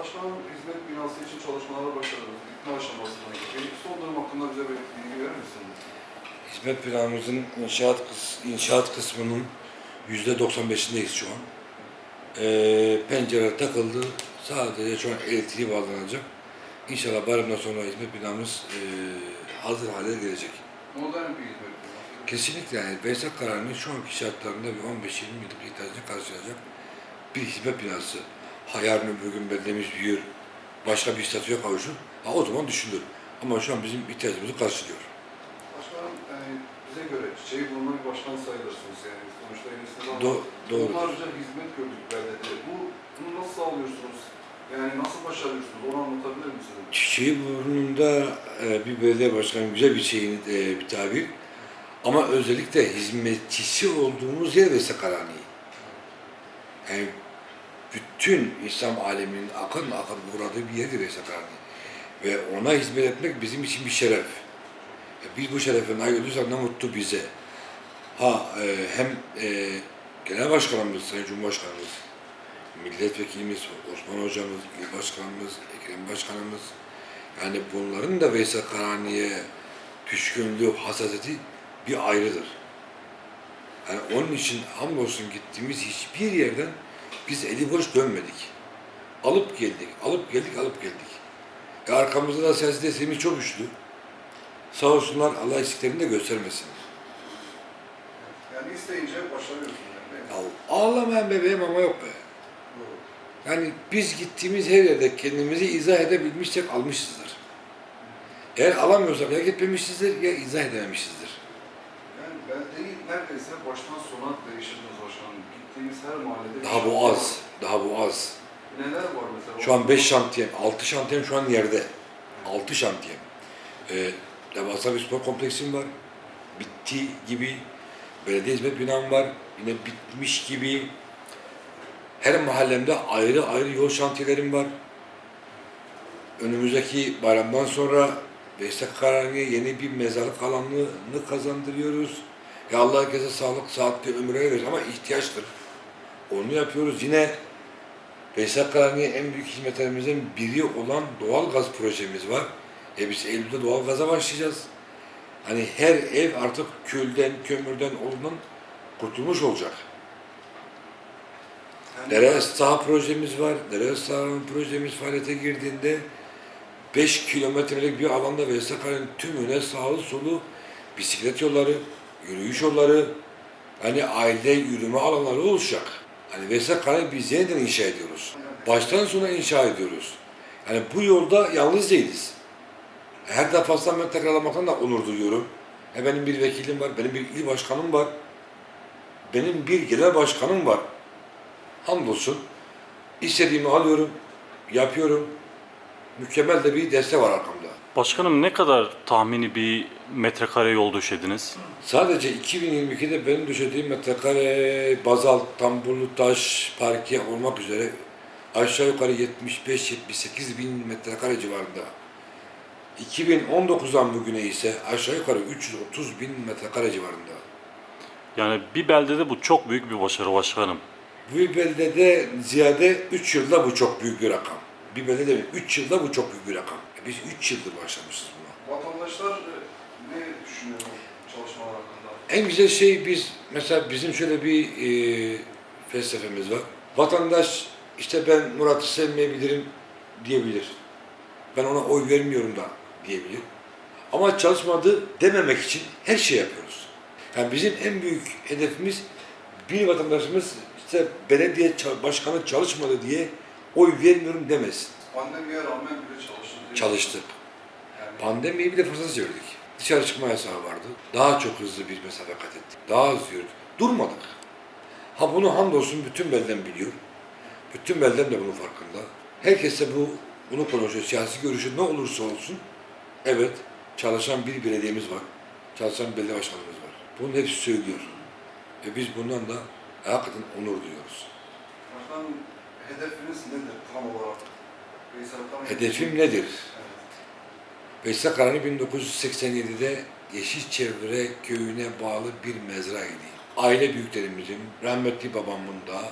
Başkanım hizmet binası için çalışmalara başladınız. Bitme aşamasına gibi. Son durum hakkında bize bir bilgi verir misiniz? Hizmet planımızın inşaat kıs inşaat kısmının yüzde 95'indeyiz şu an. Ee, pencere takıldı. Sadece şu an elektriği bağlanacak. İnşallah bayramdan sonra hizmet binamız ee, hazır hale gelecek. Modern bir hizmet binası. Kesinlikle yani Veysel kararının şu anki şartlarında bir 15-20 yıllık ihtiyacını karşılayacak bir hizmet binası. Ha yarın öbür gün beldemiz büyür, başka bir statüye kavuşur. Ha o zaman düşünülür. Ama şu an bizim ihtiyacımızı karşılıyor. Başkanım yani bize göre çiçeği bulma bir başkan sayılırsınız yani. Sonuçta elinizde. Do- doğrudur. Onlarca hizmet gördük beldede. Bu, bunu nasıl sağlıyorsunuz? Yani nasıl başarıyorsunuz? Onu anlatabilir misiniz? Çiçeği burnunda e, bir belediye başkanı güzel bir şeyin e, bir tabir. Ama özellikle hizmetçisi olduğumuz yer Veysel Karani. Yani bütün İslam aleminin akın akın uğradığı bir yerdir Karani. Ve ona hizmet etmek bizim için bir şeref. E, biz bu şerefe nail olursak ne mutlu bize. Ha e, hem e, Genel Başkanımız, Sayın Cumhurbaşkanımız, milletvekilimiz, Osman Hocamız, İl Başkanımız, Ekrem Başkanımız, yani bunların da Veysel Karani'ye düşkünlüğü, hassasiyeti bir ayrıdır. Yani onun için hamdolsun gittiğimiz hiçbir yerden biz eli boş dönmedik. Alıp geldik, alıp geldik, alıp geldik. E arkamızda da siyaset desteğimiz çok güçlü. Sağ olsunlar Allah eksiklerini de göstermesin. Yani isteyince başarıyorsunuz. Yani, ağlamayan bebeğim ama yok be. Doğru. Yani biz gittiğimiz her yerde kendimizi izah edebilmişsek almışızdır. Eğer alamıyorsak ya gitmemişizdir ya izah edememişizdir. Neredeyse baştan sona değiştirdiniz başkanım. Gittiğimiz her mahallede... Daha bu az, daha bu az. Neler var mesela? Şu an 5 şantiyem, 6 şantiyem şu an yerde. 6 şantiyem. Ee, devasa bir spor kompleksim var. Bitti gibi. Belediye hizmet binam var. Yine bitmiş gibi. Her mahallemde ayrı ayrı yol şantiyelerim var. Önümüzdeki bayramdan sonra Veysel Karani'ye yeni bir mezarlık alanını kazandırıyoruz. Ya Allah herkese sağlık, sıhhatli ömür verir ama ihtiyaçtır. Onu yapıyoruz. Yine Veysel Karani'ye en büyük hizmetlerimizden biri olan doğal gaz projemiz var. E biz Eylül'de doğal gaza başlayacağız. Hani her ev artık külden, kömürden olduğundan kurtulmuş olacak. Yani- Dere saha projemiz var. Dere saha projemiz faaliyete girdiğinde 5 kilometrelik bir alanda Veysel Karani'nin tümüne sağlı solu bisiklet yolları, yürüyüş yolları, hani aile yürüme alanları olacak. Hani Veysel Karani biz yeniden inşa ediyoruz. Baştan sona inşa ediyoruz. Yani bu yolda yalnız değiliz. Her defasında ben tekrarlamaktan da onur duyuyorum. E benim bir vekilim var, benim bir il başkanım var. Benim bir genel başkanım var. Hamdolsun. İstediğimi alıyorum, yapıyorum. Mükemmel de bir destek var arkamda. Başkanım ne kadar tahmini bir metrekare yol döşediniz? Sadece 2022'de benim düşürdüğüm metrekare bazalt, tambulu, taş, parke olmak üzere aşağı yukarı 75-78 bin metrekare civarında. 2019'dan bugüne ise aşağı yukarı 330 bin metrekare civarında. Yani bir beldede bu çok büyük bir başarı başkanım. Bu beldede ziyade 3 yılda bu çok büyük bir rakam. Bir belde değil, 3 yılda bu çok büyük bir rakam. E Biz 3 yıldır başlamışız buna. Vatandaşlar e, ne düşünüyor çalışmalar hakkında? En güzel şey biz, mesela bizim şöyle bir e, felsefemiz var. Vatandaş işte ben Murat'ı sevmeyebilirim diyebilir. Ben ona oy vermiyorum da diyebilir. Ama çalışmadı dememek için her şey yapıyoruz. Yani bizim en büyük hedefimiz bir vatandaşımız işte belediye başkanı çalışmadı diye oy vermiyorum demesin. Pandemiye rağmen bile çalıştınız. Çalıştık. Yani Pandemiyi bir de fırsat çevirdik. Dışarı çıkma yasağı vardı. Daha çok hızlı bir mesafe kat ettik. Daha hızlı yürüdük. Durmadık. Ha bunu hamdolsun bütün belden biliyor. Bütün belden de bunun farkında. Herkes de bu, bunu konuşuyor. Siyasi görüşü ne olursa olsun. Evet, çalışan bir belediyemiz var. Çalışan bir belediye başkanımız var. Bunun hepsi söylüyor. Ve biz bundan da hakikaten onur duyuyoruz. başkanım hedefiniz nedir tam olarak? Hedefim nedir? Veysel Karani 1987'de Yeşilçevre köyüne bağlı bir mezraydı. Aile büyüklerimizin, rahmetli babamın da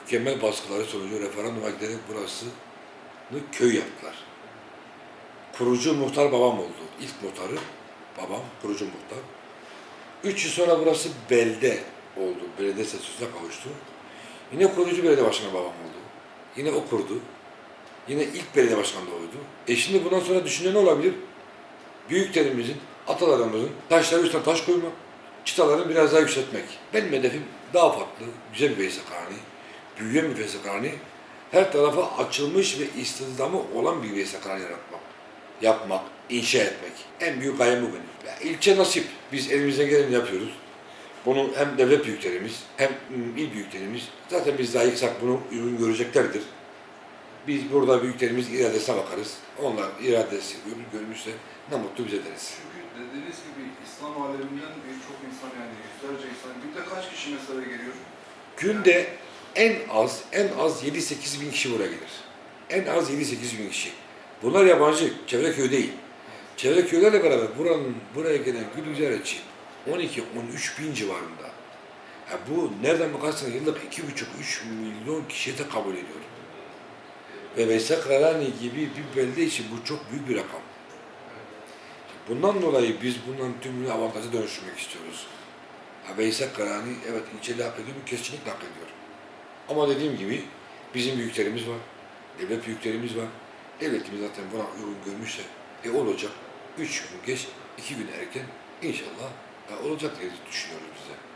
mükemmel baskıları sonucu referanduma giderek burası köy yaptılar. Kurucu muhtar babam oldu. İlk muhtarı babam, kurucu muhtar. Üç yıl sonra burası belde oldu. Belediye statüsüne kavuştu. Yine kurucu belediye başkanı babam oldu. Yine o kurdu. Yine ilk belediye başkanı oydu. E şimdi bundan sonra düşünen ne olabilir? Büyüklerimizin, atalarımızın taşları üstüne taş koymak, çıtalarını biraz daha yükseltmek. Benim hedefim daha farklı, güzel bir Veysekhane, büyüyen bir Veysekhane, her tarafa açılmış ve istihdamı olan bir Veysekhane yaratmak, yapmak, inşa etmek. En büyük gayem bu benim. Ya, ilçe nasip. Biz elimizden geleni yapıyoruz. Bunu hem devlet büyüklerimiz hem il büyüklerimiz zaten biz layıksak bunu ürün göreceklerdir. Biz burada büyüklerimiz iradesine bakarız. Onlar iradesi ürün görmüşse ne mutlu bize deriz. Çünkü dediğiniz gibi İslam aleminden birçok insan yani yüzlerce insan günde kaç kişi mesela geliyor? Günde en az en az 7-8 bin kişi buraya gelir. En az 7-8 bin kişi. Bunlar yabancı, çevre köy değil. Çevre köylerle beraber buranın buraya gelen gül ziyaretçi 12-13 bin civarında. Ya bu nereden bakarsanız yıllık 2,5-3 milyon kişiye de kabul ediyor. Ve Veysel Karani gibi bir belde için bu çok büyük bir rakam. Bundan dolayı biz bundan tümünü avantaja dönüştürmek istiyoruz. Veysel Karani evet ilçeli hak ediyor mu? Kesinlikle hak ediyor. Ama dediğim gibi bizim büyüklerimiz var, devlet büyüklerimiz var. Devletimiz zaten buna uygun görmüşse e olacak. Üç gün geç, iki gün erken inşallah ya olacak diye düşünüyoruz bize.